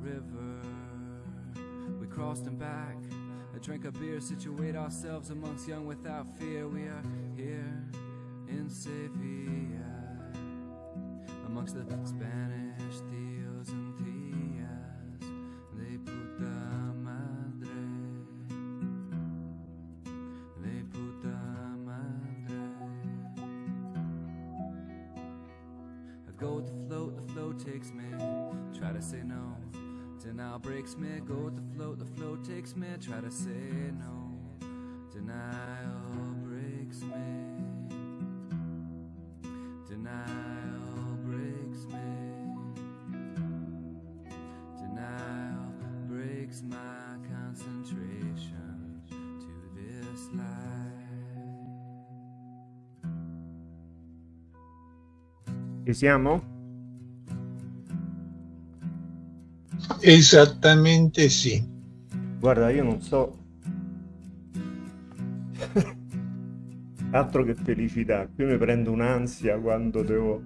river. We crossed and back. I drank a beer, situate ourselves amongst young without fear. We are here in Sevilla, amongst the Spanish thieves breaks me. Go with the float, the flow takes me. Try to say no, denial breaks me. Denial breaks me. Denial breaks my concentration to this life. Ci siamo? Esattamente sì. Guarda, io non so. Altro che felicità, qui mi prendo un'ansia quando devo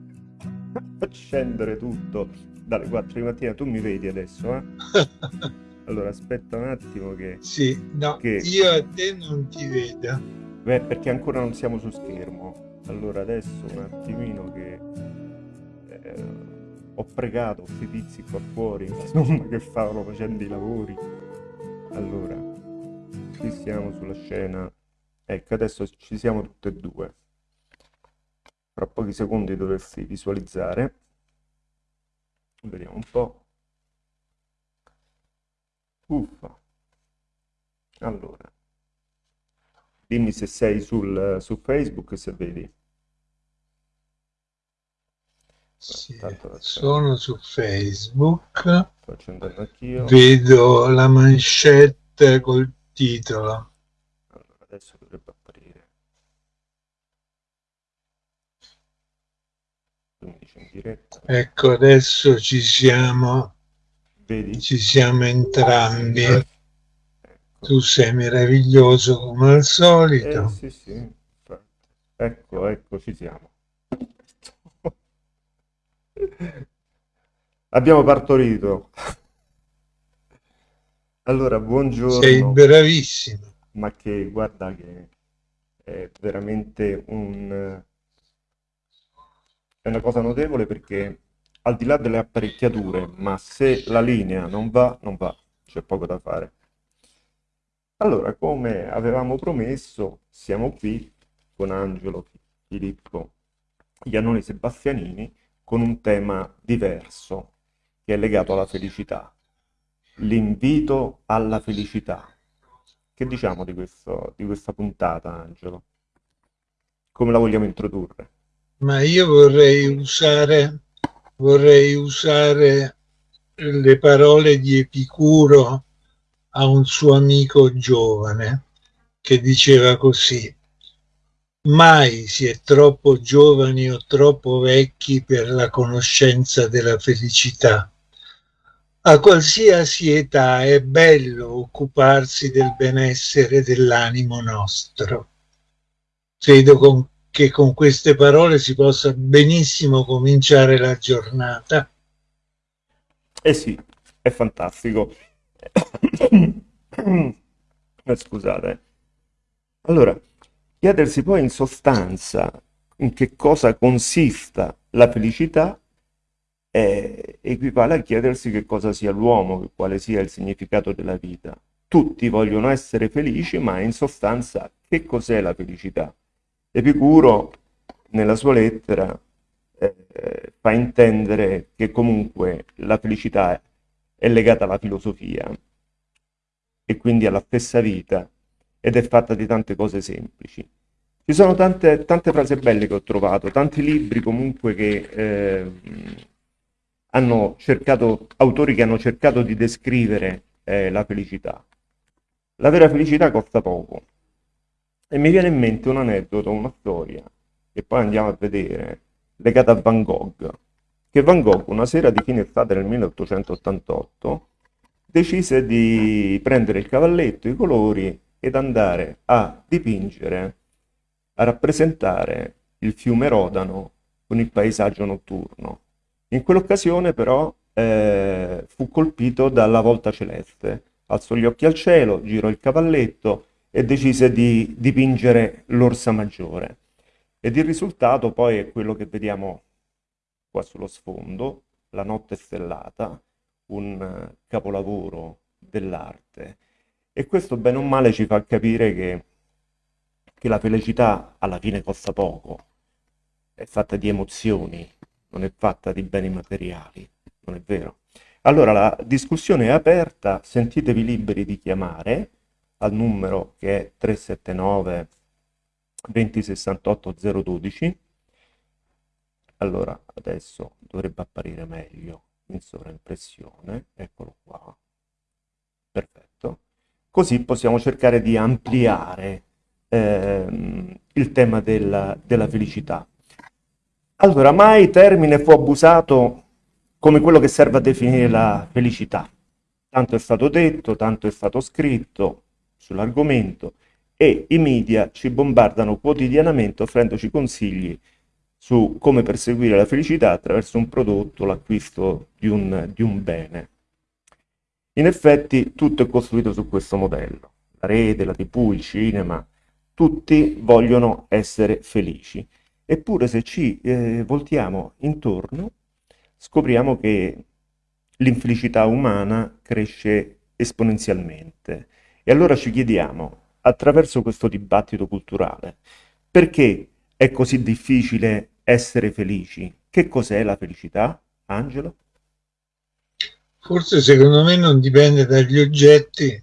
accendere tutto dalle 4 di mattina. Tu mi vedi adesso, eh? Allora, aspetta un attimo che... Sì, no, Che- io a te non ti vedo. Beh, perché ancora non siamo su schermo. Allora, adesso un attimino che... ho pregato questi tizi qua fuori, insomma, che stavano facendo i lavori. Allora, qui siamo sulla scena. Ecco, adesso ci siamo tutte e due. Fra pochi secondi dovresti visualizzare. Vediamo un po'. Uffa. Allora, dimmi se sei sul, su Facebook se vedi. Sì, sono su Facebook, vedo la manchette col titolo. Allora, adesso dovrebbe apparire. Ecco, adesso ci siamo, Vedi? ci siamo entrambi. Ecco. Tu sei meraviglioso come al Eh, solito. sì, sì, infatti. Ecco, ecco, ci siamo. Abbiamo partorito. Allora, Sei buongiorno. bravissimo. ma che guarda che è veramente un, è una cosa notevole perché al di là delle apparecchiature, ma se la linea non va, non va, c'è poco da fare. Allora, come avevamo promesso, siamo qui con Angelo, Filippo, Iannone Sebastianini con un tema diverso che è legato alla felicità. L'invito alla felicità. Che diciamo di questo, di questa puntata, Angelo? Come la vogliamo introdurre? Ma io vorrei usare, vorrei usare le parole di Epicuro a un suo amico giovane che diceva così. Mai si è troppo giovani o troppo vecchi per la conoscenza della felicità. A qualsiasi età è bello occuparsi del benessere dell'animo nostro. Credo con- che con queste parole si possa benissimo cominciare la giornata. Eh sì, è fantastico. Eh, Scusate. Allora, chiedersi poi in sostanza in che cosa consista la felicità eh, equivale a chiedersi che cosa sia l'uomo, quale sia il significato della vita. Tutti vogliono essere felici, ma in sostanza che cos'è la felicità? Epicuro, nella sua lettera, eh, fa intendere che comunque la felicità è legata alla filosofia e quindi alla stessa vita ed è fatta di tante cose semplici. Ci sono tante, tante frasi belle che ho trovato, tanti libri comunque che eh, hanno cercato, autori che hanno cercato di descrivere eh, la felicità. La vera felicità costa poco. E mi viene in mente un aneddoto, una storia, che poi andiamo a vedere, legata a Van Gogh, che Van Gogh una sera di fine estate del 1888 decise di prendere il cavalletto, i colori ed andare a dipingere, a rappresentare il fiume Rodano con il paesaggio notturno. In quell'occasione però eh, fu colpito dalla volta celeste. Alzò gli occhi al cielo, girò il cavalletto e decise di dipingere l'Orsa Maggiore. Ed il risultato poi è quello che vediamo qua sullo sfondo, La notte stellata, un capolavoro dell'arte. E questo bene o male ci fa capire che, che la felicità alla fine costa poco, è fatta di emozioni, non è fatta di beni materiali, non è vero? Allora la discussione è aperta, sentitevi liberi di chiamare al numero che è 379 2068 012. Allora adesso dovrebbe apparire meglio in sovraimpressione, eccolo qua. Perfetto. Così possiamo cercare di ampliare ehm, il tema della, della felicità. Allora, mai termine fu abusato come quello che serve a definire la felicità. Tanto è stato detto, tanto è stato scritto sull'argomento e i media ci bombardano quotidianamente offrendoci consigli su come perseguire la felicità attraverso un prodotto, l'acquisto di di un bene. In effetti tutto è costruito su questo modello. La rete, la tv, il cinema, tutti vogliono essere felici. Eppure se ci eh, voltiamo intorno scopriamo che l'infelicità umana cresce esponenzialmente. E allora ci chiediamo, attraverso questo dibattito culturale, perché è così difficile essere felici? Che cos'è la felicità, Angelo? Forse secondo me non dipende dagli oggetti,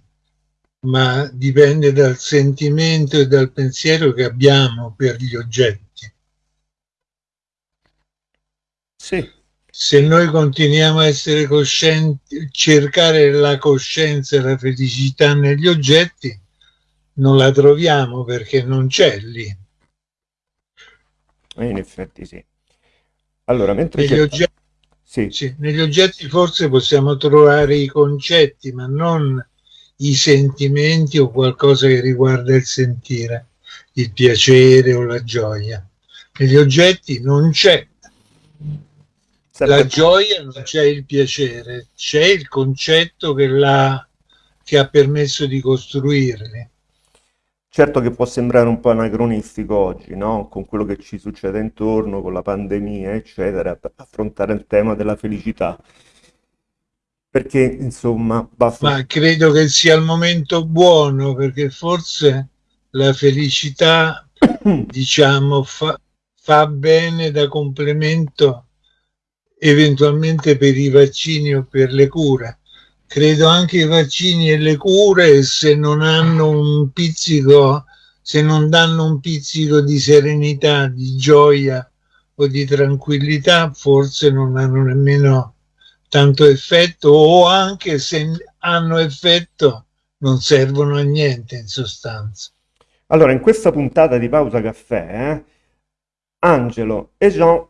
ma dipende dal sentimento e dal pensiero che abbiamo per gli oggetti. Sì. Se noi continuiamo a essere coscienti, cercare la coscienza e la felicità negli oggetti, non la troviamo perché non c'è lì. E in effetti sì. Allora, mentre negli, oggetti, sì. Sì, negli oggetti forse possiamo trovare i concetti, ma non i sentimenti o qualcosa che riguarda il sentire, il piacere o la gioia. Negli oggetti non c'è la gioia non c'è il piacere, c'è il concetto che, la, che ha permesso di costruirli. Certo che può sembrare un po' anacronistico oggi, no? Con quello che ci succede intorno, con la pandemia, eccetera, affrontare il tema della felicità. Perché, insomma, basta... Ma credo che sia il momento buono, perché forse la felicità, diciamo, fa, fa bene da complemento eventualmente per i vaccini o per le cure. Credo anche i vaccini e le cure se non hanno un pizzico, se non danno un pizzico di serenità, di gioia o di tranquillità, forse non hanno nemmeno tanto effetto o anche se hanno effetto non servono a niente in sostanza. Allora, in questa puntata di Pausa Caffè, eh, Angelo e Jean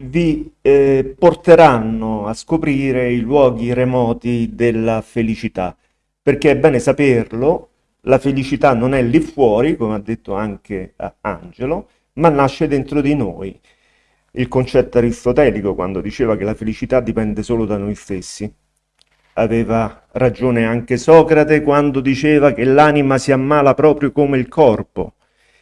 vi eh, porteranno a scoprire i luoghi remoti della felicità, perché è bene saperlo, la felicità non è lì fuori, come ha detto anche eh, Angelo, ma nasce dentro di noi. Il concetto aristotelico quando diceva che la felicità dipende solo da noi stessi. Aveva ragione anche Socrate quando diceva che l'anima si ammala proprio come il corpo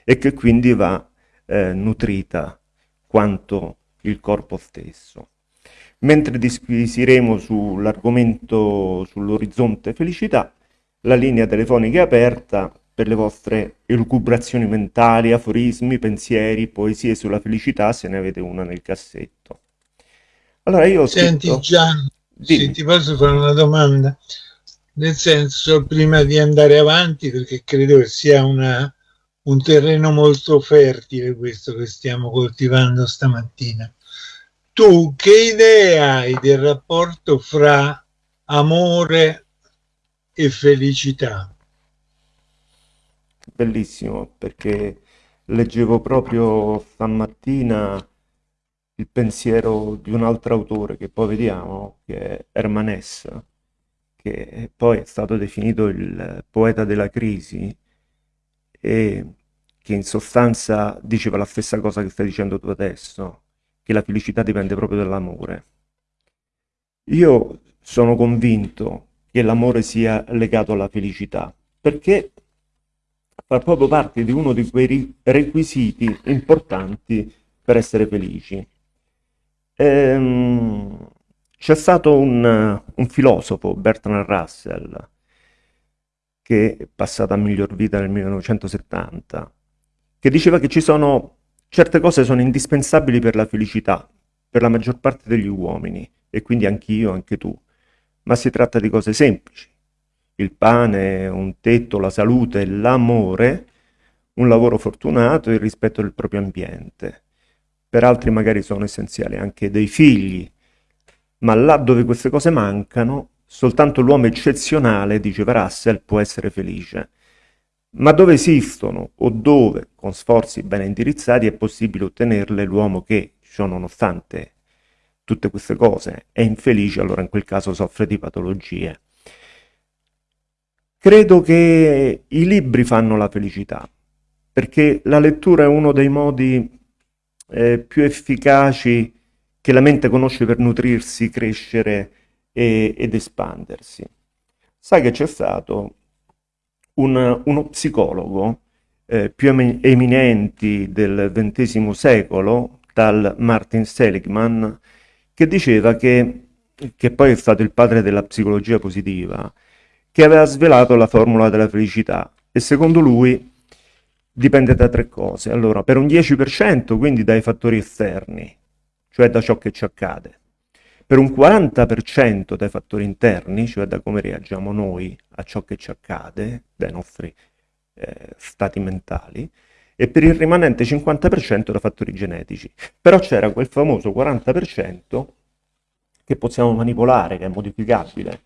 e che quindi va eh, nutrita quanto il corpo stesso. Mentre disquisiremo sull'argomento sull'orizzonte felicità, la linea telefonica è aperta per le vostre elucubrazioni mentali, aforismi, pensieri, poesie sulla felicità, se ne avete una nel cassetto. Allora io Senti scritto... Gian, sì, ti posso fare una domanda? Nel senso, prima di andare avanti, perché credo che sia una, un terreno molto fertile questo che stiamo coltivando stamattina tu che idea hai del rapporto fra amore e felicità? Bellissimo, perché leggevo proprio stamattina il pensiero di un altro autore che poi vediamo, che è Herman Hesse, che poi è stato definito il poeta della crisi e che in sostanza diceva la stessa cosa che stai dicendo tu adesso, che la felicità dipende proprio dall'amore. Io sono convinto che l'amore sia legato alla felicità, perché fa proprio parte di uno di quei requisiti importanti per essere felici. Ehm, c'è stato un, un, filosofo, Bertrand Russell, che è passato a miglior vita nel 1970, che diceva che ci sono certe cose sono indispensabili per la felicità, per la maggior parte degli uomini, e quindi anch'io, anche tu. Ma si tratta di cose semplici. Il pane, un tetto, la salute, l'amore, un lavoro fortunato e il rispetto del proprio ambiente. Per altri magari sono essenziali anche dei figli, ma là dove queste cose mancano, soltanto l'uomo eccezionale, diceva Russell, può essere felice. Ma dove esistono o dove, con sforzi ben indirizzati, è possibile ottenerle, l'uomo che, ciò nonostante tutte queste cose, è infelice, allora in quel caso soffre di patologie. Credo che i libri fanno la felicità, perché la lettura è uno dei modi eh, più efficaci che la mente conosce per nutrirsi, crescere e, ed espandersi. Sai che c'è stato un, uno psicologo eh, più eminenti del XX secolo, tal Martin Seligman, che diceva che, che poi è stato il padre della psicologia positiva, che aveva svelato la formula della felicità e secondo lui dipende da tre cose. Allora, per un 10% quindi dai fattori esterni, cioè da ciò che ci accade. Per un 40% dai fattori interni, cioè da come reagiamo noi a ciò che ci accade, dai nostri eh, stati mentali, e per il rimanente 50% da fattori genetici. Però c'era quel famoso 40% che possiamo manipolare, che è modificabile,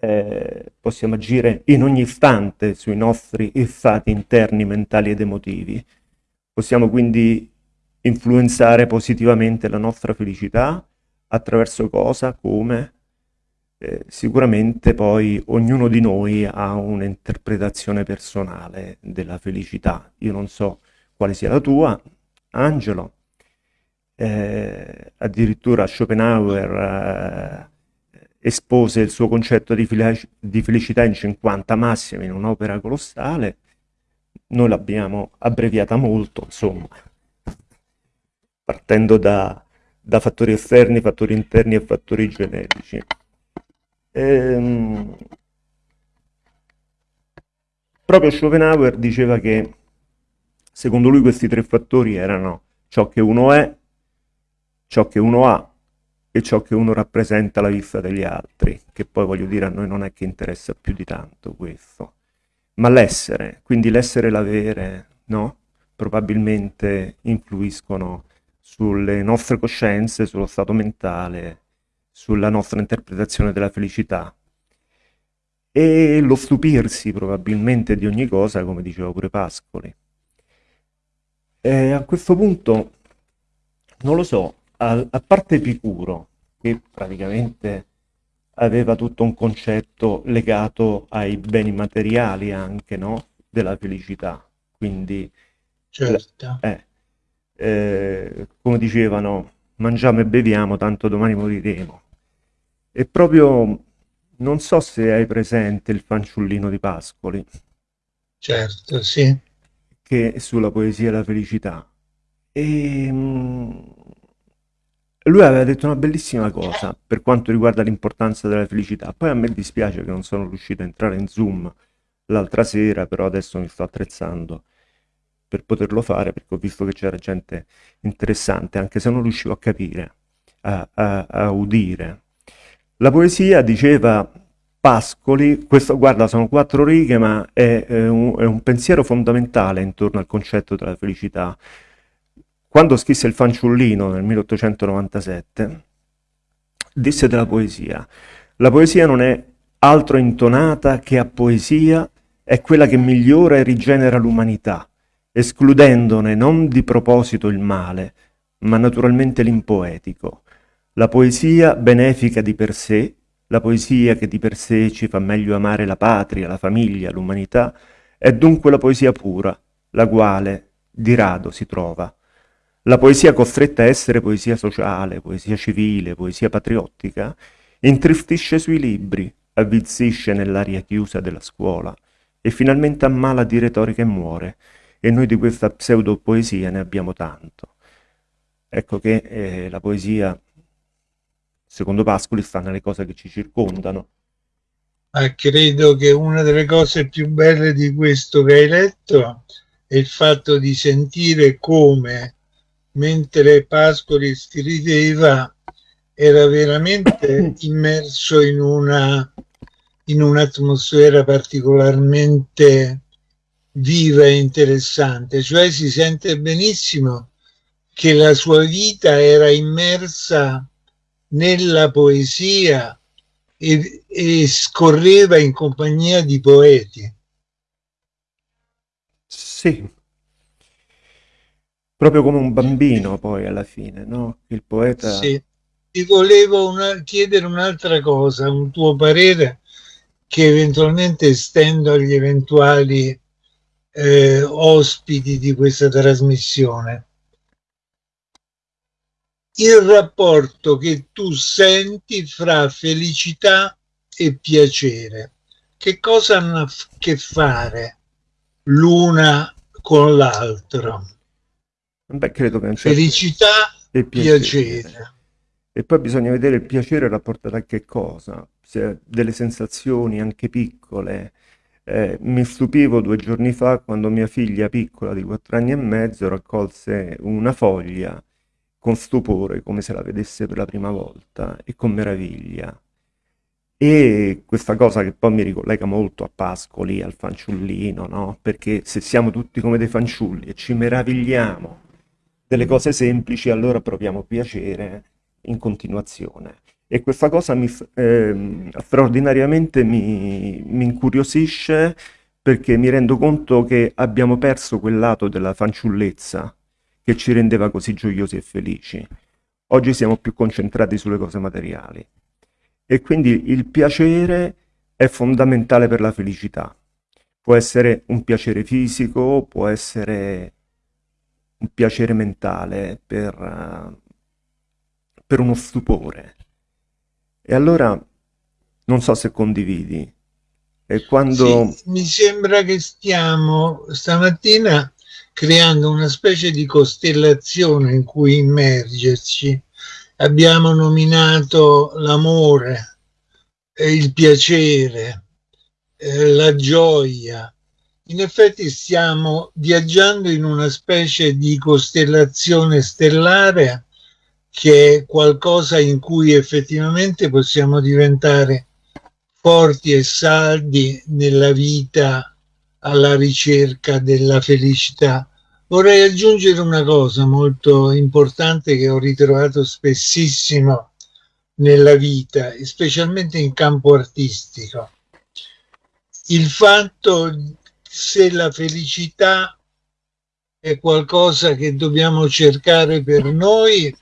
eh, possiamo agire in ogni istante sui nostri stati interni mentali ed emotivi. Possiamo quindi influenzare positivamente la nostra felicità attraverso cosa? Come? Eh, sicuramente poi ognuno di noi ha un'interpretazione personale della felicità. Io non so quale sia la tua, Angelo. Eh, addirittura Schopenhauer eh, espose il suo concetto di, di felicità in 50 massimi in un'opera colossale. Noi l'abbiamo abbreviata molto, insomma partendo da, da fattori esterni, fattori interni e fattori genetici. Ehm, proprio Schopenhauer diceva che secondo lui questi tre fattori erano ciò che uno è, ciò che uno ha e ciò che uno rappresenta alla vista degli altri, che poi voglio dire a noi non è che interessa più di tanto questo, ma l'essere, quindi l'essere e l'avere, no? Probabilmente influiscono sulle nostre coscienze, sullo stato mentale, sulla nostra interpretazione della felicità e lo stupirsi probabilmente di ogni cosa, come diceva pure Pascoli. E a questo punto, non lo so, a, a parte Epicuro, che praticamente aveva tutto un concetto legato ai beni materiali anche, no? Della felicità. Quindi, certo. eh, eh, come dicevano, mangiamo e beviamo, tanto domani moriremo. E proprio, non so se hai presente il fanciullino di Pascoli. Certo, sì. Che sulla poesia e la felicità. E mh, lui aveva detto una bellissima cosa per quanto riguarda l'importanza della felicità. Poi a me dispiace che non sono riuscito a entrare in Zoom l'altra sera, però adesso mi sto attrezzando per poterlo fare perché ho visto che c'era gente interessante, anche se non riuscivo a capire, a, a, a udire. La poesia, diceva Pascoli, questo guarda sono quattro righe ma è, è, un, è un pensiero fondamentale intorno al concetto della felicità. Quando scrisse Il fanciullino nel 1897, disse della poesia, la poesia non è altro intonata che a poesia è quella che migliora e rigenera l'umanità escludendone non di proposito il male, ma naturalmente l'impoetico. La poesia benefica di per sé, la poesia che di per sé ci fa meglio amare la patria, la famiglia, l'umanità, è dunque la poesia pura, la quale di rado si trova. La poesia costretta a essere poesia sociale, poesia civile, poesia patriottica, intristisce sui libri, avvizzisce nell'aria chiusa della scuola e finalmente ammala di retorica e muore, e noi di questa pseudopoesia ne abbiamo tanto. Ecco che eh, la poesia, secondo Pascoli, sta nelle cose che ci circondano. Ma credo che una delle cose più belle di questo che hai letto è il fatto di sentire come, mentre Pascoli scriveva, era veramente immerso in una in un'atmosfera particolarmente viva e interessante, cioè si sente benissimo che la sua vita era immersa nella poesia e, e scorreva in compagnia di poeti. Sì, proprio come un bambino poi alla fine, no? Il poeta... Sì. Ti volevo una, chiedere un'altra cosa, un tuo parere che eventualmente estendo agli eventuali eh, ospiti di questa trasmissione. Il rapporto che tu senti fra felicità e piacere, che cosa hanno a che fare l'una con l'altro? Beh, credo che certo felicità e piacere. piacere. E poi bisogna vedere il piacere rapportato a che cosa, se delle sensazioni anche piccole. Eh, mi stupivo due giorni fa quando mia figlia piccola di quattro anni e mezzo raccolse una foglia con stupore, come se la vedesse per la prima volta e con meraviglia. E questa cosa che poi mi ricollega molto a Pascoli, al fanciullino, no? Perché se siamo tutti come dei fanciulli e ci meravigliamo delle cose semplici, allora proviamo piacere in continuazione. E questa cosa mi, eh, straordinariamente mi, mi incuriosisce perché mi rendo conto che abbiamo perso quel lato della fanciullezza che ci rendeva così gioiosi e felici. Oggi siamo più concentrati sulle cose materiali. E quindi il piacere è fondamentale per la felicità. Può essere un piacere fisico, può essere un piacere mentale per, per uno stupore. E allora non so se condividi. E quando... Sì, mi sembra che stiamo stamattina creando una specie di costellazione in cui immergerci. Abbiamo nominato l'amore, il piacere, eh, la gioia. In effetti stiamo viaggiando in una specie di costellazione stellare che è qualcosa in cui effettivamente possiamo diventare forti e saldi nella vita alla ricerca della felicità. Vorrei aggiungere una cosa molto importante che ho ritrovato spessissimo nella vita, specialmente in campo artistico. Il fatto se la felicità è qualcosa che dobbiamo cercare per noi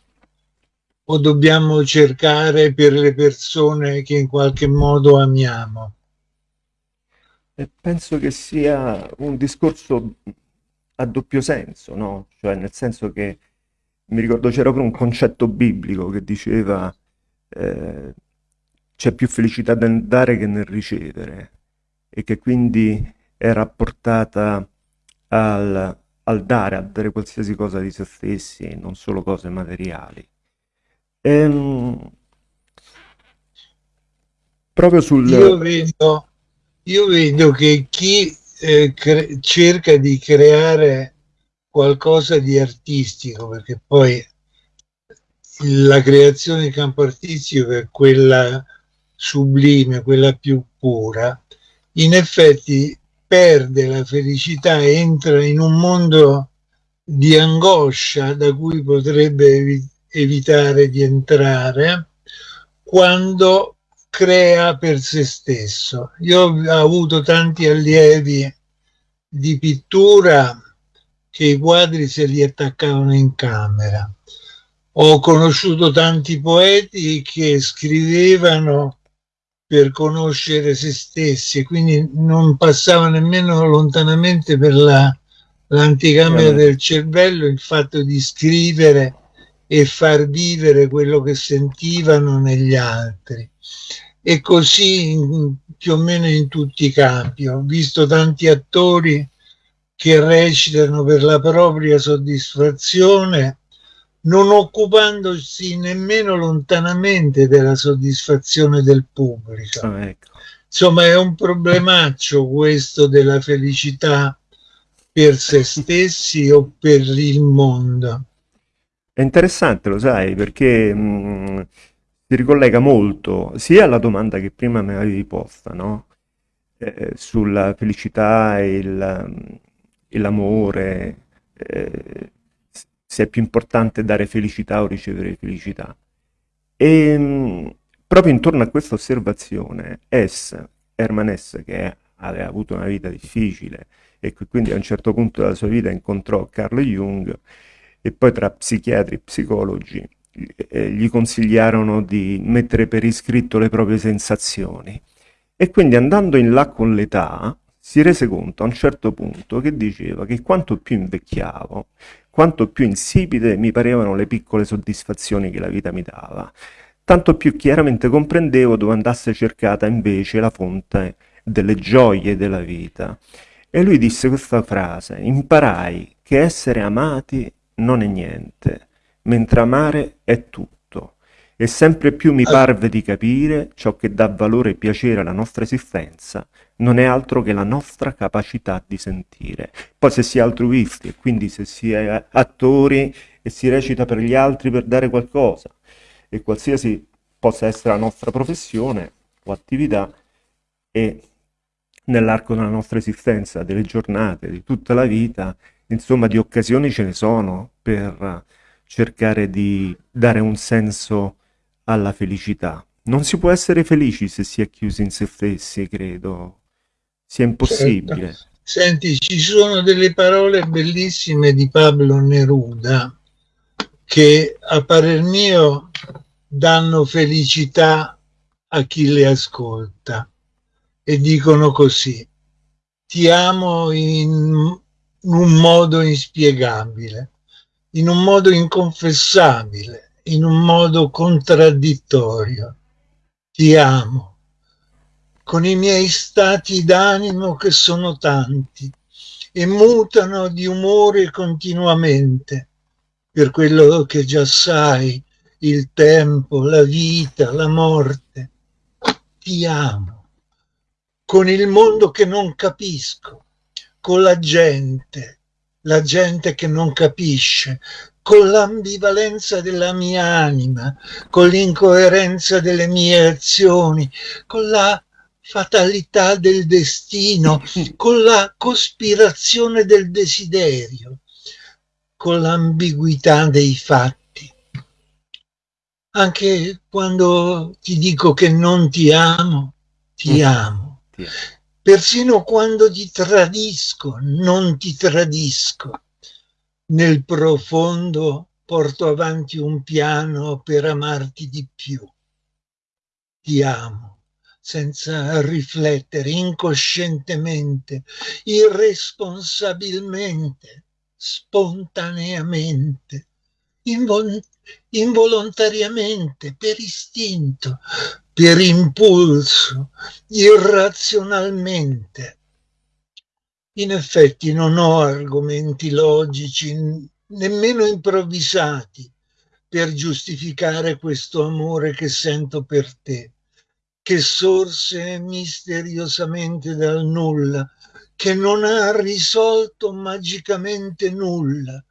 o dobbiamo cercare per le persone che in qualche modo amiamo? penso che sia un discorso a doppio senso, no? Cioè nel senso che mi ricordo c'era proprio un concetto biblico che diceva eh, c'è più felicità nel dare che nel ricevere e che quindi è rapportata al, al dare, a dare qualsiasi cosa di se stessi, non solo cose materiali. Ehm, proprio sul... Io vedo, io vedo che chi eh, cerca di creare qualcosa di artistico, perché poi la creazione di campo artistico è quella sublime, quella più pura, in effetti perde la felicità, entra in un mondo di angoscia da cui potrebbe evitare di entrare quando crea per se stesso. Io ho avuto tanti allievi di pittura che i quadri se li attaccavano in camera. Ho conosciuto tanti poeti che scrivevano per conoscere se stessi, quindi non passava nemmeno lontanamente per l'anticamera la, del cervello il fatto di scrivere e far vivere quello che sentivano negli altri. E così in, più o meno in tutti i campi. Ho visto tanti attori che recitano per la propria soddisfazione non occupandosi nemmeno lontanamente della soddisfazione del pubblico. Oh, ecco. Insomma, è un problemaccio questo della felicità per se stessi o per il mondo. È interessante, lo sai, perché mh, mm, si ricollega molto sia alla domanda che prima mi avevi posta, no? Eh, sulla felicità e, e l'amore, eh, se è più importante dare felicità o ricevere felicità. E mh, proprio intorno a questa osservazione, S, Herman S, che aveva avuto una vita difficile e che quindi a un certo punto della sua vita incontrò Carl Jung e poi tra psichiatri e psicologi eh, gli consigliarono di mettere per iscritto le proprie sensazioni. E quindi andando in là con l'età, si rese conto a un certo punto che diceva che quanto più invecchiavo, quanto più insipide mi parevano le piccole soddisfazioni che la vita mi dava, tanto più chiaramente comprendevo dove andasse cercata invece la fonte delle gioie della vita. E lui disse questa frase, imparai che essere amati non è niente, mentre amare è tutto. E sempre più mi parve di capire ciò che dà valore e piacere alla nostra esistenza non è altro che la nostra capacità di sentire. Poi se si è altruisti e quindi se si è attori e si recita per gli altri per dare qualcosa e qualsiasi possa essere la nostra professione o attività e nell'arco della nostra esistenza, delle giornate, di tutta la vita, insomma di occasioni ce ne sono per cercare di dare un senso alla felicità. Non si può essere felici se si è chiusi in se stessi, credo. Sia impossibile. Certo. Senti, ci sono delle parole bellissime di Pablo Neruda che a parer mio danno felicità a chi le ascolta e dicono così, ti amo in un modo inspiegabile in un modo inconfessabile, in un modo contraddittorio. Ti amo, con i miei stati d'animo che sono tanti e mutano di umore continuamente, per quello che già sai, il tempo, la vita, la morte. Ti amo, con il mondo che non capisco, con la gente, la gente che non capisce, con l'ambivalenza della mia anima, con l'incoerenza delle mie azioni, con la fatalità del destino, con la cospirazione del desiderio, con l'ambiguità dei fatti. Anche quando ti dico che non ti amo, ti mm. amo. Persino quando ti tradisco, non ti tradisco. Nel profondo porto avanti un piano per amarti di più. Ti amo senza riflettere, incoscientemente, irresponsabilmente, spontaneamente, invol involontariamente, per istinto, per impulso, irrazionalmente. In effetti non ho argomenti logici, nemmeno improvvisati, per giustificare questo amore che sento per te, che sorse misteriosamente dal nulla, che non ha risolto magicamente nulla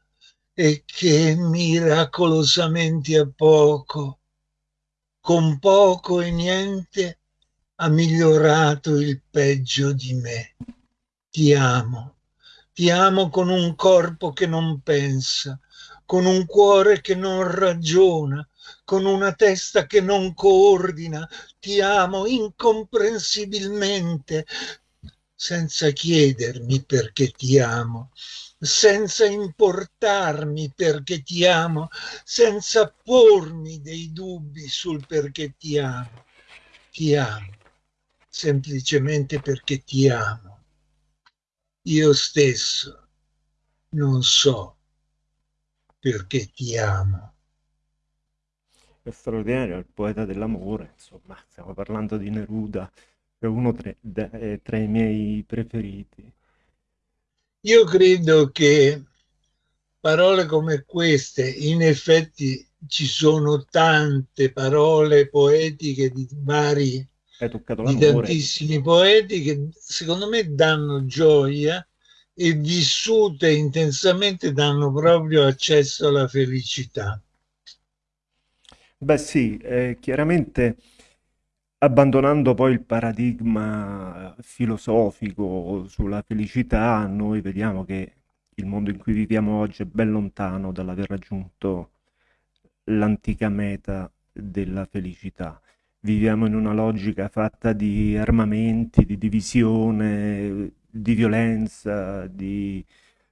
e che miracolosamente a poco con poco e niente ha migliorato il peggio di me. Ti amo, ti amo con un corpo che non pensa, con un cuore che non ragiona, con una testa che non coordina, ti amo incomprensibilmente, senza chiedermi perché ti amo, senza importarmi perché ti amo, senza pormi dei dubbi sul perché ti amo. Ti amo, semplicemente perché ti amo. Io stesso non so perché ti amo. È straordinario, il poeta dell'amore, insomma, stiamo parlando di Neruda, è uno tra, tra i miei preferiti. Io credo che parole come queste, in effetti ci sono tante parole poetiche di vari di tantissimi poeti che secondo me danno gioia e vissute intensamente danno proprio accesso alla felicità. Beh sì, eh, chiaramente abbandonando poi il paradigma filosofico sulla felicità, noi vediamo che il mondo in cui viviamo oggi è ben lontano dall'aver raggiunto l'antica meta della felicità. Viviamo in una logica fatta di armamenti, di divisione, di violenza, di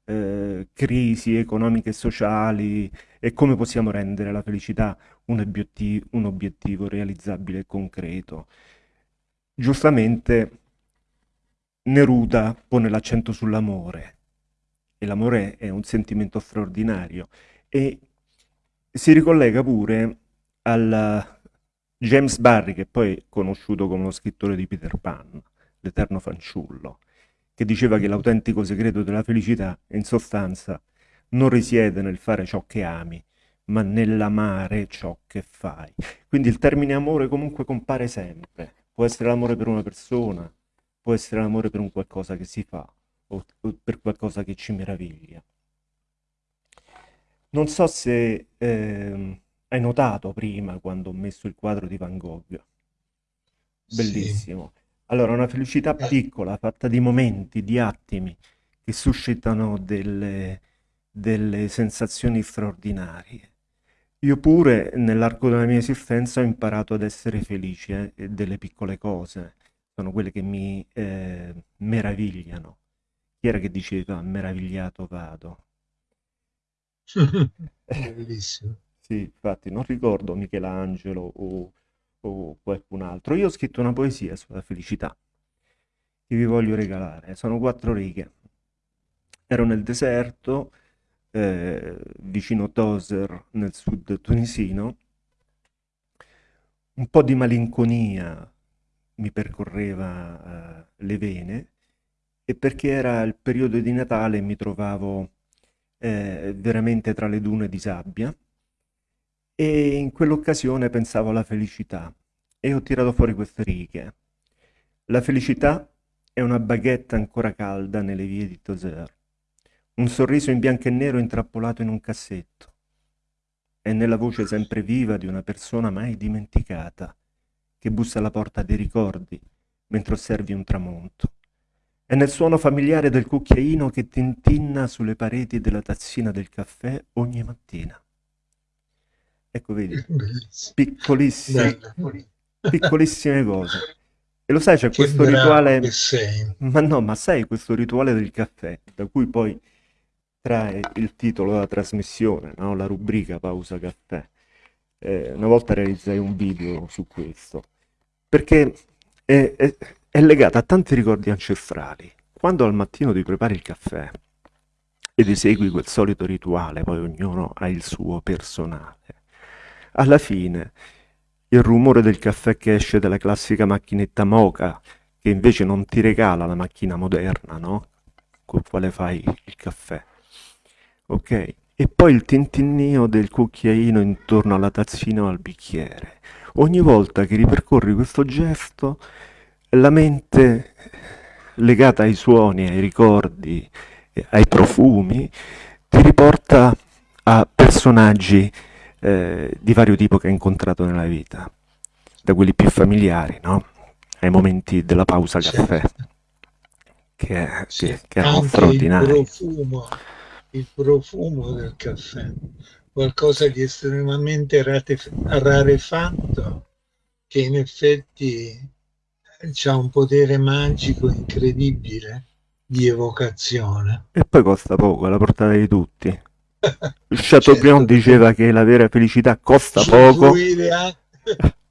eh, crisi economiche e sociali e come possiamo rendere la felicità un obiettivo, un obiettivo realizzabile e concreto. Giustamente Neruda pone l'accento sull'amore e l'amore è un sentimento straordinario e si ricollega pure al James Barry che poi è conosciuto come lo scrittore di Peter Pan, l'eterno fanciullo che diceva che l'autentico segreto della felicità in sostanza non risiede nel fare ciò che ami, ma nell'amare ciò che fai. Quindi il termine amore comunque compare sempre. Può essere l'amore per una persona, può essere l'amore per un qualcosa che si fa o per qualcosa che ci meraviglia. Non so se eh, hai notato prima quando ho messo il quadro di Van Gogh. Bellissimo. Sì. Allora, una felicità piccola, fatta di momenti, di attimi, che suscitano delle, delle sensazioni straordinarie. Io pure, nell'arco della mia esistenza, ho imparato ad essere felice eh, delle piccole cose. Sono quelle che mi eh, meravigliano. Chi era che diceva meravigliato vado? Bellissimo. sì, infatti, non ricordo Michelangelo o o qualcun altro. Io ho scritto una poesia sulla felicità che vi voglio regalare. Sono quattro righe. Ero nel deserto, eh, vicino Toser, nel sud tunisino. Un po' di malinconia mi percorreva eh, le vene e perché era il periodo di Natale mi trovavo eh, veramente tra le dune di sabbia e in quell'occasione pensavo alla felicità e ho tirato fuori queste righe. La felicità è una baguette ancora calda nelle vie di Toser, un sorriso in bianco e nero intrappolato in un cassetto. È nella voce sempre viva di una persona mai dimenticata, che bussa alla porta dei ricordi mentre osservi un tramonto. È nel suono familiare del cucchiaino che tintinna sulle pareti della tazzina del caffè ogni mattina. Ecco, vedi, piccolissime, piccolissime cose. E lo sai, c'è questo rituale... Ma no, ma sai questo rituale del caffè, da cui poi trae il titolo della trasmissione, no? la rubrica Pausa Caffè. Eh, una volta realizzai un video su questo, perché è, è, è legata a tanti ricordi ancestrali. Quando al mattino ti prepari il caffè ed esegui quel solito rituale, poi ognuno ha il suo personale alla fine, il rumore del caffè che esce dalla classica macchinetta Moca, che invece non ti regala la macchina moderna, no? Con quale fai il caffè. Ok? E poi il tintinnio del cucchiaino intorno alla tazzina o al bicchiere. Ogni volta che ripercorri questo gesto, la mente legata ai suoni, ai ricordi, ai profumi, ti riporta a personaggi eh, di vario tipo che ha incontrato nella vita, da quelli più familiari, no? ai momenti della pausa caffè, che, che, che erano straordinari. Il profumo, il profumo del caffè, qualcosa di estremamente rarefatto, che in effetti ha un potere magico incredibile di evocazione. E poi costa poco, è alla portata di tutti. Chateaubriand certo. diceva che la vera felicità costa poco.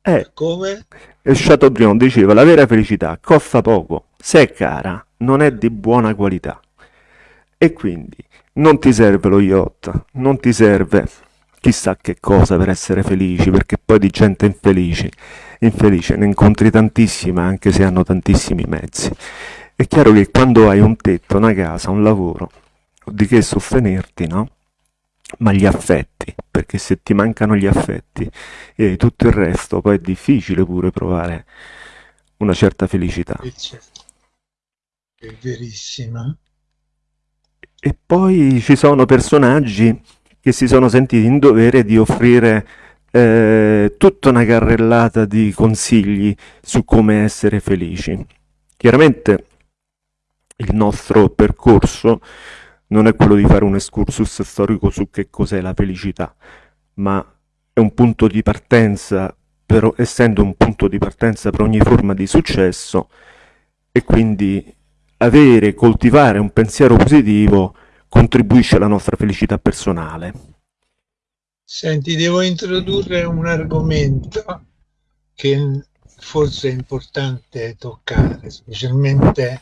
Eh, Come? E Chateaubriand diceva la vera felicità costa poco, se è cara, non è di buona qualità. E quindi non ti serve lo yacht, non ti serve chissà che cosa per essere felici, perché poi di gente infelice, infelice ne incontri tantissima anche se hanno tantissimi mezzi. È chiaro che quando hai un tetto, una casa, un lavoro, di che sostenerti, no? Ma gli affetti, perché se ti mancano gli affetti e tutto il resto, poi è difficile pure provare una certa felicità. È verissimo. E poi ci sono personaggi che si sono sentiti in dovere di offrire eh, tutta una carrellata di consigli su come essere felici. Chiaramente il nostro percorso non è quello di fare un excursus storico su che cos'è la felicità, ma è un punto di partenza, però essendo un punto di partenza per ogni forma di successo, e quindi avere, coltivare un pensiero positivo contribuisce alla nostra felicità personale. Senti, devo introdurre un argomento che forse è importante toccare, specialmente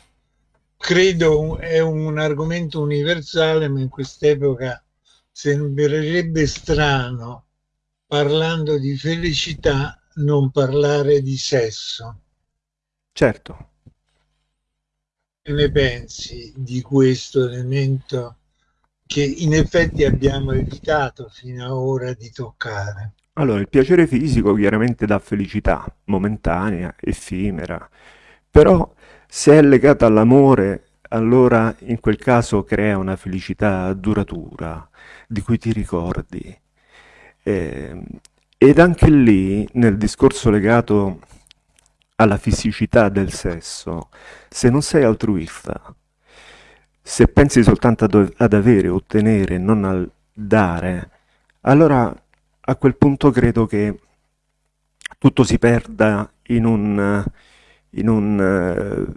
credo è un argomento universale, ma in quest'epoca sembrerebbe strano, parlando di felicità, non parlare di sesso. Certo. Che ne pensi di questo elemento che in effetti abbiamo evitato fino ad ora di toccare? Allora, il piacere fisico chiaramente dà felicità momentanea, effimera, però se è legata all'amore, allora in quel caso crea una felicità duratura, di cui ti ricordi. Eh, ed anche lì, nel discorso legato alla fisicità del sesso, se non sei altruista, se pensi soltanto ad, ad avere, ottenere, non al dare, allora a quel punto credo che tutto si perda in un, in un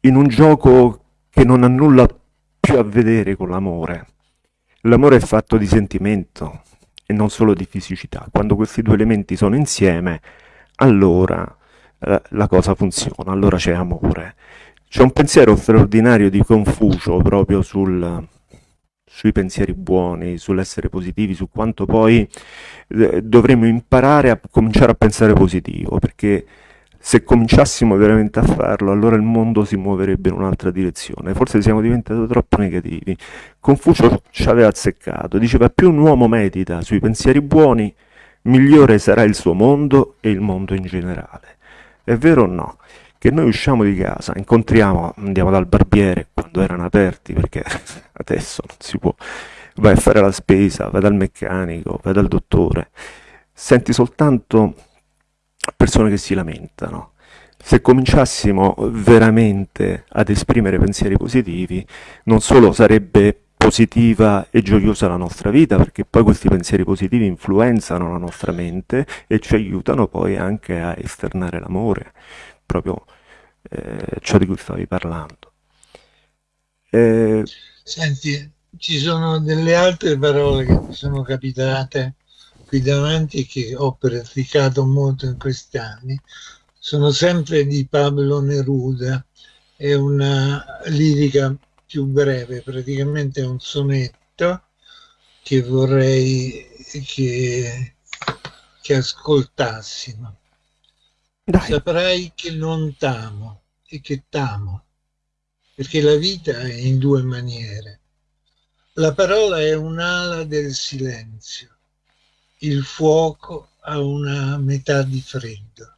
in un gioco che non ha nulla più a vedere con l'amore. L'amore è fatto di sentimento e non solo di fisicità. Quando questi due elementi sono insieme, allora eh, la cosa funziona, allora c'è amore. C'è un pensiero straordinario di Confucio proprio sul, sui pensieri buoni, sull'essere positivi, su quanto poi eh, dovremmo imparare a cominciare a pensare positivo, perché se cominciassimo veramente a farlo, allora il mondo si muoverebbe in un'altra direzione. Forse siamo diventati troppo negativi. Confucio ci aveva azzeccato, diceva più un uomo medita sui pensieri buoni, migliore sarà il suo mondo e il mondo in generale. È vero o no? Che noi usciamo di casa, incontriamo, andiamo dal barbiere quando erano aperti, perché adesso non si può, vai a fare la spesa, vai dal meccanico, vai dal dottore, senti soltanto persone che si lamentano. Se cominciassimo veramente ad esprimere pensieri positivi, non solo sarebbe positiva e gioiosa la nostra vita, perché poi questi pensieri positivi influenzano la nostra mente e ci aiutano poi anche a esternare l'amore, proprio eh, ciò di cui stavi parlando. Eh... Senti, ci sono delle altre parole che mi sono capitate qui davanti che ho praticato molto in questi anni sono sempre di Pablo Neruda, è una lirica più breve, praticamente è un sonetto che vorrei che, che ascoltassimo. Dai. Saprai che non t'amo e che t'amo, perché la vita è in due maniere. La parola è un'ala del silenzio il fuoco a una metà di freddo.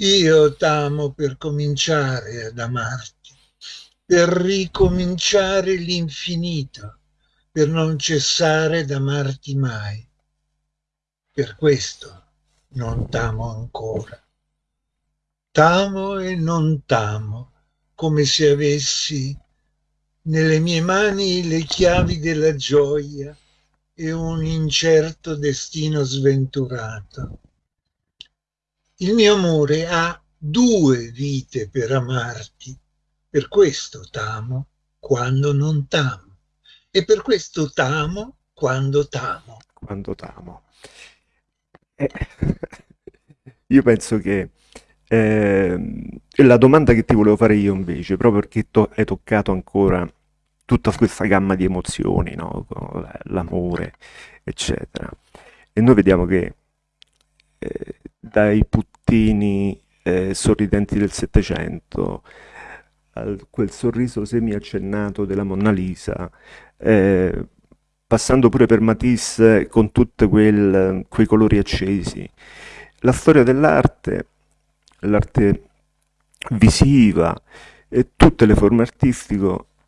Io t'amo per cominciare ad amarti, per ricominciare l'infinito, per non cessare d'amarti mai. Per questo non t'amo ancora. T'amo e non t'amo, come se avessi nelle mie mani le chiavi della gioia e un incerto destino sventurato. Il mio amore ha due vite per amarti, per questo t'amo quando non t'amo e per questo t'amo quando t'amo. Quando t'amo. Eh, io penso che eh, la domanda che ti volevo fare io invece, proprio perché to hai toccato ancora tutta questa gamma di emozioni, no? l'amore, eccetera. E noi vediamo che eh, dai puttini eh, sorridenti del Settecento quel sorriso semi-accennato della Monna Lisa, eh, passando pure per Matisse con tutti quei colori accesi. La storia dell'arte, l'arte visiva e tutte le forme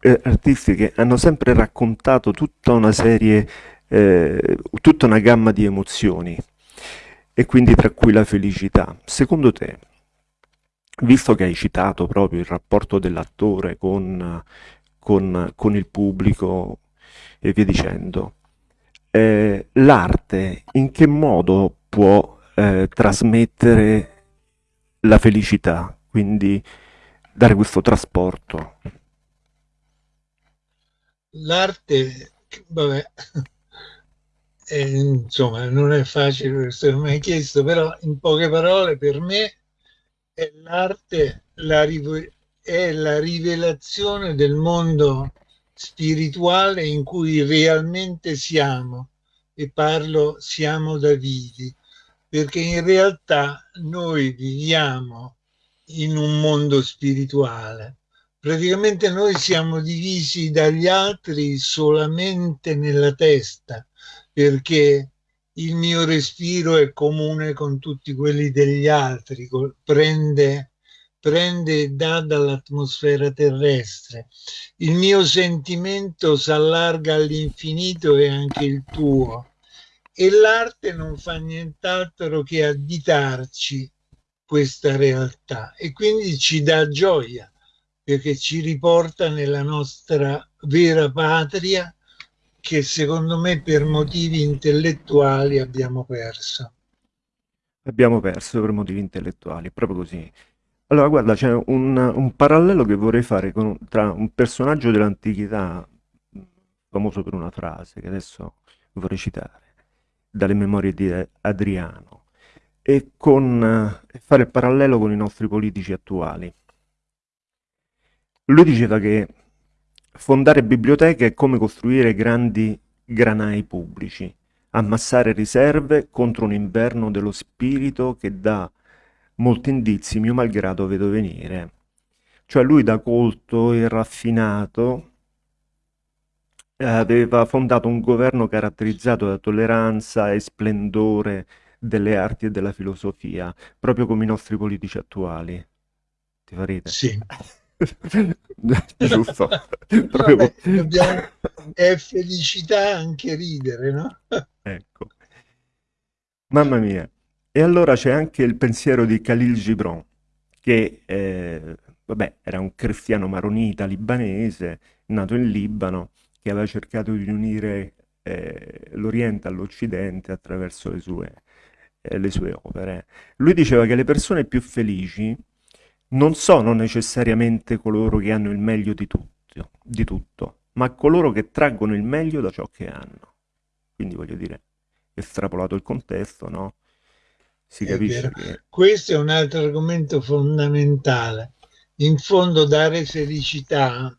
eh, artistiche hanno sempre raccontato tutta una serie, eh, tutta una gamma di emozioni e quindi tra cui la felicità. Secondo te, visto che hai citato proprio il rapporto dell'attore con, con, con, il pubblico e via dicendo, eh, l'arte in che modo può eh, trasmettere la felicità, quindi dare questo trasporto? l'arte, vabbè, eh, insomma, non è facile questo che mi hai chiesto, però in poche parole per me è l'arte la, è la rivelazione del mondo spirituale in cui realmente siamo e parlo siamo da vivi perché in realtà noi viviamo in un mondo spirituale. Praticamente noi siamo divisi dagli altri solamente nella testa, perché il mio respiro è comune con tutti quelli degli altri, prende, prende e dà dall'atmosfera terrestre. Il mio sentimento si allarga all'infinito e anche il tuo. E l'arte non fa nient'altro che additarci questa realtà e quindi ci dà gioia perché ci riporta nella nostra vera patria che secondo me per motivi intellettuali abbiamo perso. Abbiamo perso per motivi intellettuali, proprio così. Allora, guarda, c'è un, un, parallelo che vorrei fare con, tra un personaggio dell'antichità, famoso per una frase che adesso vorrei citare, dalle memorie di Adriano, e con, fare il parallelo con i nostri politici attuali. Lui diceva che fondare biblioteche è come costruire grandi granai pubblici, ammassare riserve contro un inverno dello spirito che dà molti indizi, mio malgrado vedo venire. Cioè lui da colto e raffinato aveva fondato un governo caratterizzato da tolleranza e splendore delle arti e della filosofia, proprio come i nostri politici attuali. Ti fa ridere? Sì. Giusto. Vabbè, dobbiamo... È felicità anche ridere, no? ecco. Mamma mia. E allora c'è anche il pensiero di Khalil Gibran, che eh, vabbè, era un cristiano maronita libanese, nato in Libano, che aveva cercato di unire eh, l'Oriente all'Occidente attraverso le sue, eh, le sue opere. Lui diceva che le persone più felici non sono necessariamente coloro che hanno il meglio di tutto, di tutto, ma coloro che traggono il meglio da ciò che hanno. Quindi voglio dire, estrapolato il contesto, no? Si capisce che... Questo è un altro argomento fondamentale. In fondo dare felicità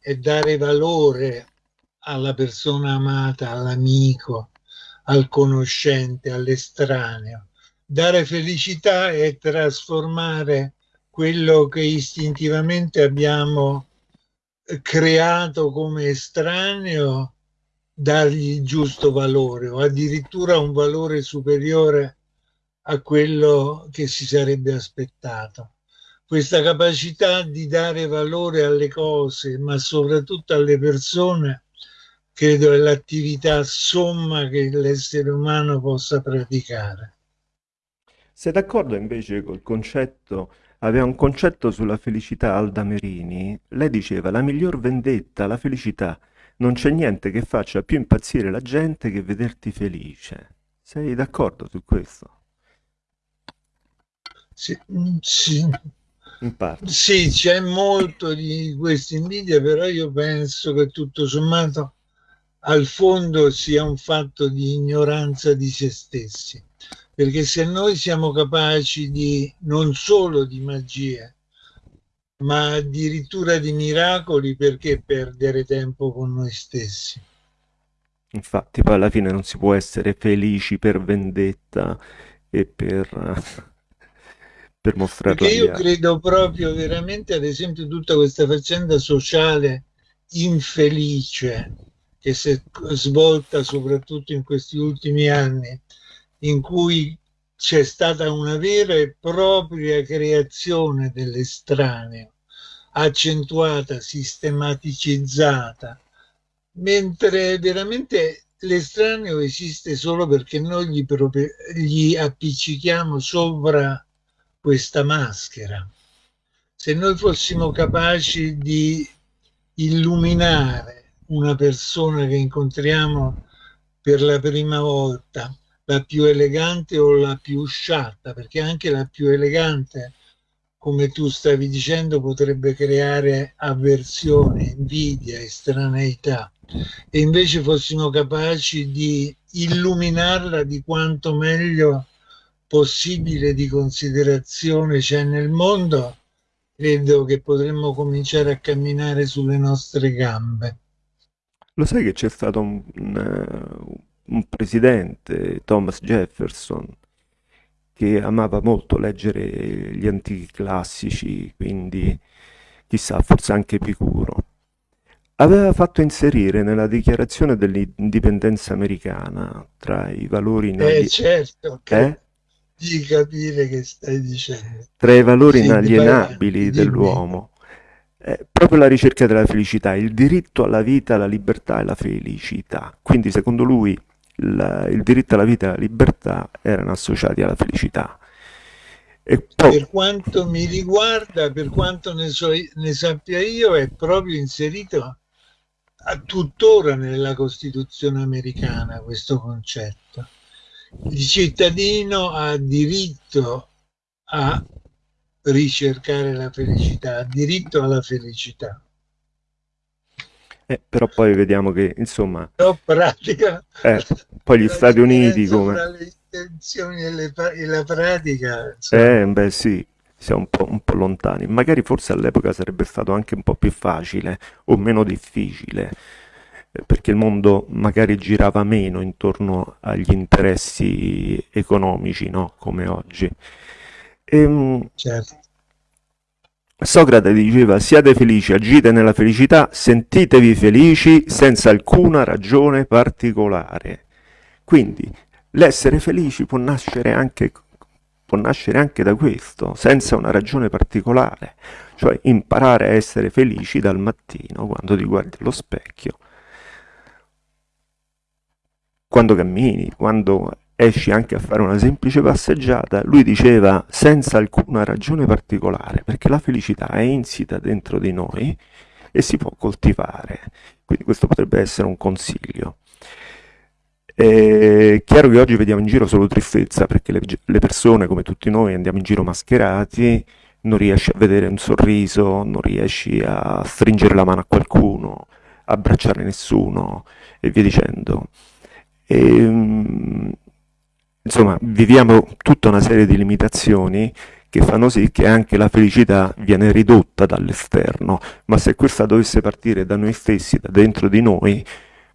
e dare valore alla persona amata, all'amico, al conoscente, all'estraneo. Dare felicità è trasformare quello che istintivamente abbiamo creato come estraneo, dargli il giusto valore o addirittura un valore superiore a quello che si sarebbe aspettato. Questa capacità di dare valore alle cose, ma soprattutto alle persone, credo è l'attività somma che l'essere umano possa praticare. Sei d'accordo invece col concetto aveva un concetto sulla felicità Alda Merini. Lei diceva la miglior vendetta, la felicità. Non c'è niente che faccia più impazzire la gente che vederti felice. Sei d'accordo su questo? Sì, sì. sì c'è molto di questa invidia, però io penso che tutto sommato al fondo sia un fatto di ignoranza di se stessi perché se noi siamo capaci di non solo di magie, ma addirittura di miracoli perché perdere tempo con noi stessi. Infatti poi alla fine non si può essere felici per vendetta e per, per mostrare Perché io credo proprio veramente, ad esempio, tutta questa faccenda sociale infelice che si è svolta soprattutto in questi ultimi anni, in cui c'è stata una vera e propria creazione dell'estraneo, accentuata, sistematicizzata, mentre veramente l'estraneo esiste solo perché noi gli, gli appiccichiamo sopra questa maschera. Se noi fossimo capaci di illuminare una persona che incontriamo per la prima volta, la più elegante o la più sciatta, perché anche la più elegante, come tu stavi dicendo, potrebbe creare avversione, invidia, estraneità. E invece fossimo capaci di illuminarla di quanto meglio possibile di considerazione c'è nel mondo, credo che potremmo cominciare a camminare sulle nostre gambe. Lo sai che c'è stato un, un, un presidente, Thomas Jefferson, che amava molto leggere gli antichi classici, quindi chissà, forse anche Epicuro. Aveva fatto inserire nella dichiarazione dell'indipendenza americana tra i valori eh, certo, eh? Di capire che stai dicendo. Tra i valori inalienabili dell'uomo, eh, proprio la ricerca della felicità, il diritto alla vita, alla libertà e alla felicità. Quindi secondo lui il, il diritto alla vita e alla libertà erano associati alla felicità. E poi... Per quanto mi riguarda, per quanto ne, so, ne sappia io, è proprio inserito a tuttora nella Costituzione americana questo concetto. Il cittadino ha diritto a ricercare la felicità, ha diritto alla felicità. Eh, però poi vediamo che, insomma... Però pratica... Eh, poi gli Stati Uniti come... Tra le intenzioni e, le, e la pratica... Insomma. Eh, beh sì, siamo un po', un po' lontani. Magari forse all'epoca sarebbe stato anche un po' più facile o meno difficile, perché il mondo magari girava meno intorno agli interessi economici, no? Come oggi. E, ehm, certo. Socrate diceva siate felici, agite nella felicità, sentitevi felici senza alcuna ragione particolare. Quindi l'essere felici può nascere, anche, può nascere anche da questo, senza una ragione particolare, cioè imparare a essere felici dal mattino quando ti guardi allo specchio, quando cammini, quando esci anche a fare una semplice passeggiata, lui diceva senza alcuna ragione particolare, perché la felicità è insita dentro di noi e si può coltivare. Quindi questo potrebbe essere un consiglio. È chiaro che oggi vediamo in giro solo tristezza, perché le, le persone, come tutti noi, andiamo in giro mascherati, non riesci a vedere un sorriso, non riesci a stringere la mano a qualcuno, abbracciare nessuno e via dicendo. E, ehm, insomma, viviamo tutta una serie di limitazioni che fanno sì che anche la felicità viene ridotta dall'esterno, ma se questa dovesse partire da noi stessi, da dentro di noi,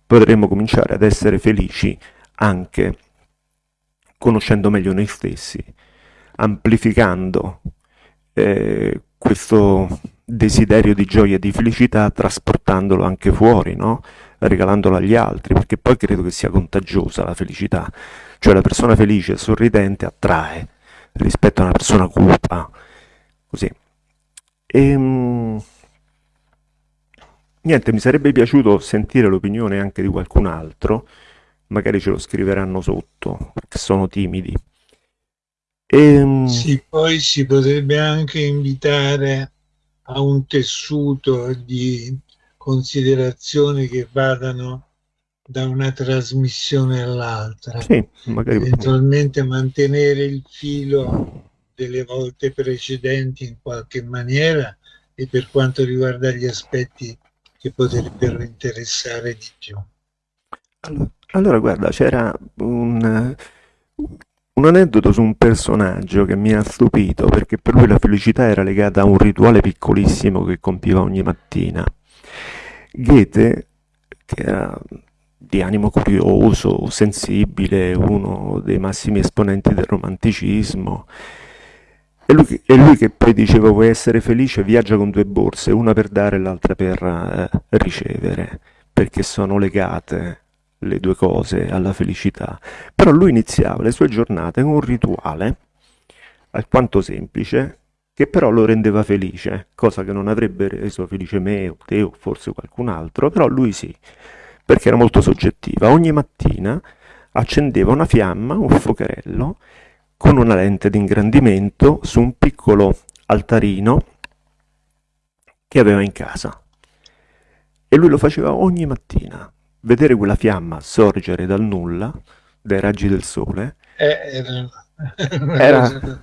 potremmo cominciare ad essere felici anche conoscendo meglio noi stessi, amplificando eh, questo desiderio di gioia e di felicità, trasportandolo anche fuori, no? Regalandolo agli altri, perché poi credo che sia contagiosa la felicità cioè la persona felice e sorridente attrae rispetto a una persona cupa, così. E, ehm, niente, mi sarebbe piaciuto sentire l'opinione anche di qualcun altro, magari ce lo scriveranno sotto, perché sono timidi. E, ehm, sì, poi si potrebbe anche invitare a un tessuto di considerazioni che vadano da una trasmissione all'altra. Sì, magari... Eventualmente mantenere il filo delle volte precedenti in qualche maniera e per quanto riguarda gli aspetti che potrebbero interessare di più. Allora, allora guarda, c'era un... un aneddoto su un personaggio che mi ha stupito perché per lui la felicità era legata a un rituale piccolissimo che compiva ogni mattina. Goethe, che era di animo curioso, sensibile, uno dei massimi esponenti del romanticismo, è lui, è lui che poi diceva vuoi essere felice, viaggia con due borse, una per dare e l'altra per eh, ricevere, perché sono legate le due cose alla felicità. Però lui iniziava le sue giornate con un rituale alquanto semplice, che però lo rendeva felice, cosa che non avrebbe reso felice me o te o forse qualcun altro, però lui sì, perché era molto soggettiva. Ogni mattina accendeva una fiamma, un fuocherello, con una lente di ingrandimento su un piccolo altarino che aveva in casa. E lui lo faceva ogni mattina. Vedere quella fiamma sorgere dal nulla, dai raggi del sole, eh, era, era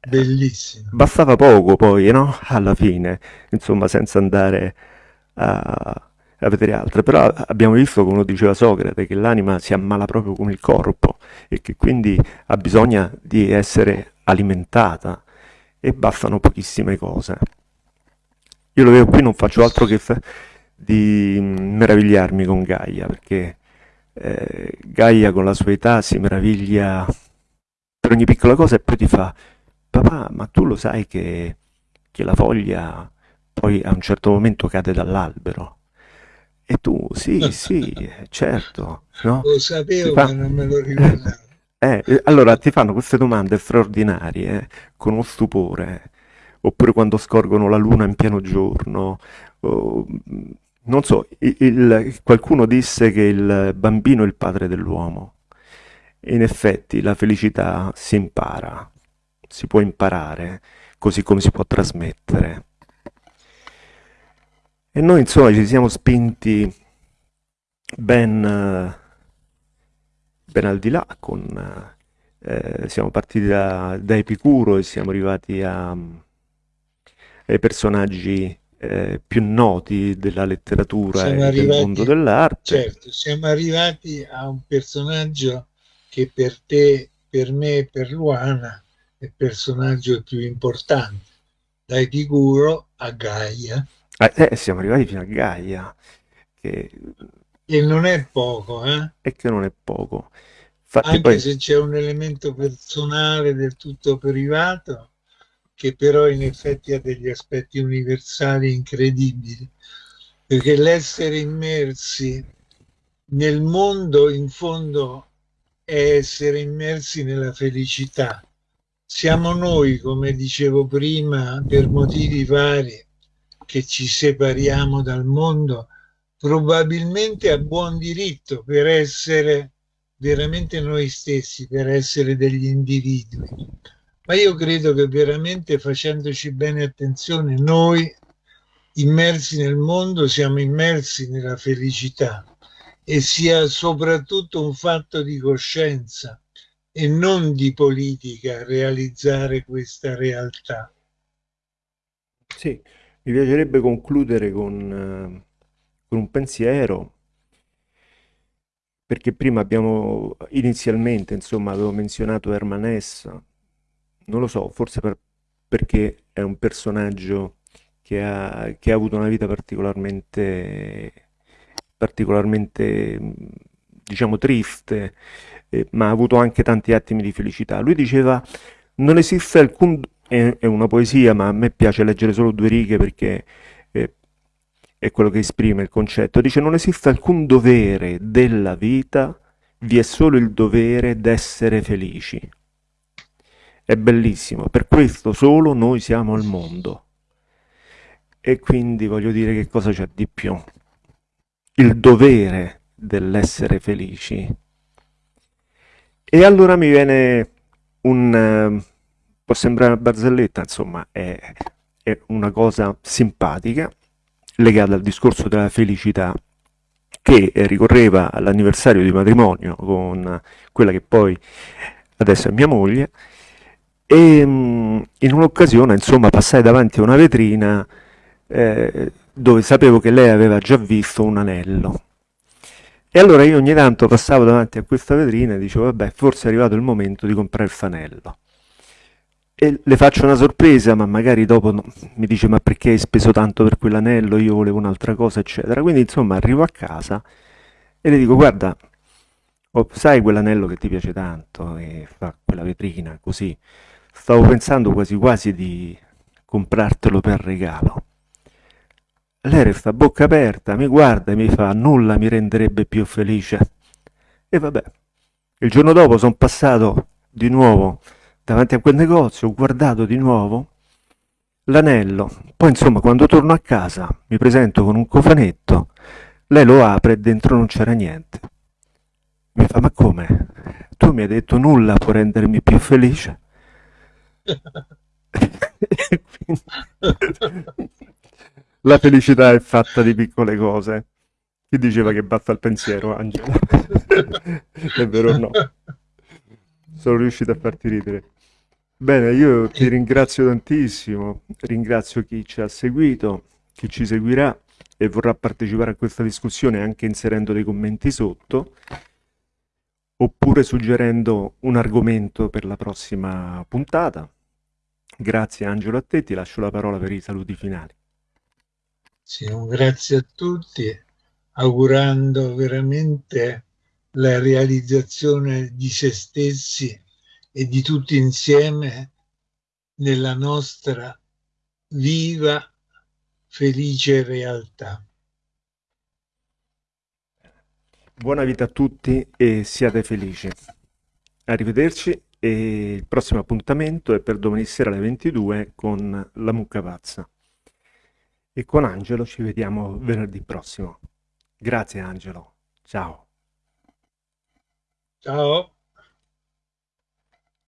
bellissimo. Bastava poco poi, no? Alla fine, insomma, senza andare a a vedere altre, però abbiamo visto, come diceva Socrate, che l'anima si ammala proprio come il corpo e che quindi ha bisogno di essere alimentata e bastano pochissime cose. Io lo vedo qui, non faccio altro che di meravigliarmi con Gaia, perché eh, Gaia con la sua età si meraviglia per ogni piccola cosa e poi ti fa, papà, ma tu lo sai che, che la foglia poi a un certo momento cade dall'albero? E tu, sì, sì, certo. No? Lo sapevo, fa... ma non me lo ricordavo. Eh, eh, allora ti fanno queste domande straordinarie, eh, con uno stupore, oppure quando scorgono la luna in pieno giorno. O, non so, il, il, qualcuno disse che il bambino è il padre dell'uomo. In effetti la felicità si impara, si può imparare, così come si può trasmettere. E noi insomma ci siamo spinti ben, ben al di là, con, eh, siamo partiti da, da, Epicuro e siamo arrivati a, ai personaggi eh, più noti della letteratura siamo e arrivati, del mondo dell'arte. Certo, siamo arrivati a un personaggio che per te, per me e per Luana il personaggio più importante, da Epicuro a Gaia eh, eh, siamo arrivati fino a Gaia, che... E non è poco, eh? E che non è poco. Infatti Anche poi... se c'è un elemento personale del tutto privato, che però in effetti ha degli aspetti universali incredibili, perché l'essere immersi nel mondo in fondo è essere immersi nella felicità. Siamo noi, come dicevo prima, per motivi vari, che ci separiamo dal mondo, probabilmente a buon diritto per essere veramente noi stessi, per essere degli individui. Ma io credo che veramente facendoci bene attenzione, noi immersi nel mondo siamo immersi nella felicità e sia soprattutto un fatto di coscienza e non di politica realizzare questa realtà. Sì, mi piacerebbe concludere con, eh, con un pensiero, perché prima abbiamo inizialmente, insomma, avevo menzionato Herman Hesse, non lo so, forse per, perché è un personaggio che ha, che ha avuto una vita particolarmente, particolarmente diciamo, triste, eh, ma ha avuto anche tanti attimi di felicità. Lui diceva, non esiste alcun è, è una poesia, ma a me piace leggere solo due righe perché è, è quello che esprime il concetto. Dice non esiste alcun dovere della vita, vi è solo il dovere d'essere felici. È bellissimo, per questo solo noi siamo al mondo. E quindi voglio dire che cosa c'è di più? Il dovere dell'essere felici. E allora mi viene un può sembrare una barzelletta, insomma è, è una cosa simpatica legata al discorso della felicità che ricorreva all'anniversario di matrimonio con quella che poi adesso è mia moglie e mm, in un'occasione insomma passai davanti a una vetrina eh, dove sapevo che lei aveva già visto un anello E allora io ogni tanto passavo davanti a questa vetrina e dicevo, vabbè, forse è arrivato il momento di comprare il fanello. E le faccio una sorpresa, ma magari dopo no, mi dice, ma perché hai speso tanto per quell'anello? Io volevo un'altra cosa, eccetera. Quindi, insomma, arrivo a casa e le dico, guarda, oh, sai quell'anello che ti piace tanto e fa quella vetrina così? Stavo pensando quasi quasi di comprartelo per regalo. Lei resta a bocca aperta, mi guarda e mi fa nulla mi renderebbe più felice. E vabbè, il giorno dopo sono passato di nuovo davanti a quel negozio, ho guardato di nuovo l'anello. Poi insomma quando torno a casa mi presento con un cofanetto, lei lo apre e dentro non c'era niente. Mi fa ma come? Tu mi hai detto nulla può rendermi più felice? Quindi... La felicità è fatta di piccole cose. Chi diceva che basta il pensiero, Angelo? è vero o no? Sono riuscito a farti ridere. Bene, io ti ringrazio tantissimo, ringrazio chi ci ha seguito, chi ci seguirà e vorrà partecipare a questa discussione anche inserendo dei commenti sotto oppure suggerendo un argomento per la prossima puntata. Grazie Angelo a te, ti lascio la parola per i saluti finali. Sì, un grazie a tutti, augurando veramente la realizzazione di se stessi e di tutti insieme nella nostra viva, felice realtà. Buona vita a tutti e siate felici. Arrivederci e il prossimo appuntamento è per domani sera alle 22 con la mucca pazza e con Angelo ci vediamo venerdì prossimo. Grazie Angelo, ciao. Ciao.